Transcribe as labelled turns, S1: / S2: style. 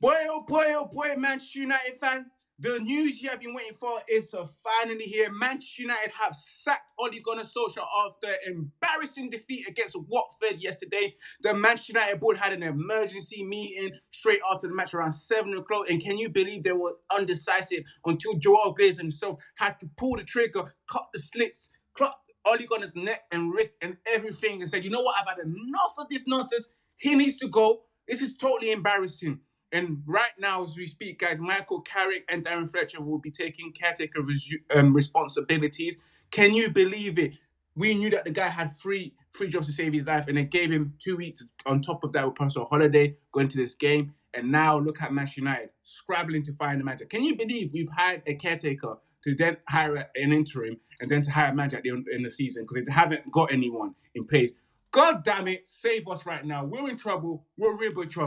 S1: Boy, oh boy, oh boy, Manchester United fan. The news you have been waiting for is finally here. Manchester United have sacked Ole Gunnar Solskjaer after embarrassing defeat against Watford yesterday. The Manchester United board had an emergency meeting straight after the match around 7 o'clock. And can you believe they were undecisive until Joel Glazer himself had to pull the trigger, cut the slits, cut Ole Gunnar's neck and wrist and everything and said, you know what, I've had enough of this nonsense. He needs to go. This is totally embarrassing. And right now, as we speak, guys, Michael Carrick and Darren Fletcher will be taking caretaker um, responsibilities. Can you believe it? We knew that the guy had three three jobs to save his life, and they gave him two weeks on top of that with personal holiday going to this game. And now look at Manchester United scrabbling to find a manager. Can you believe we've hired a caretaker to then hire an interim and then to hire a manager at the end in the season because they haven't got anyone in place? God damn it, save us right now. We're in trouble. We're in real trouble.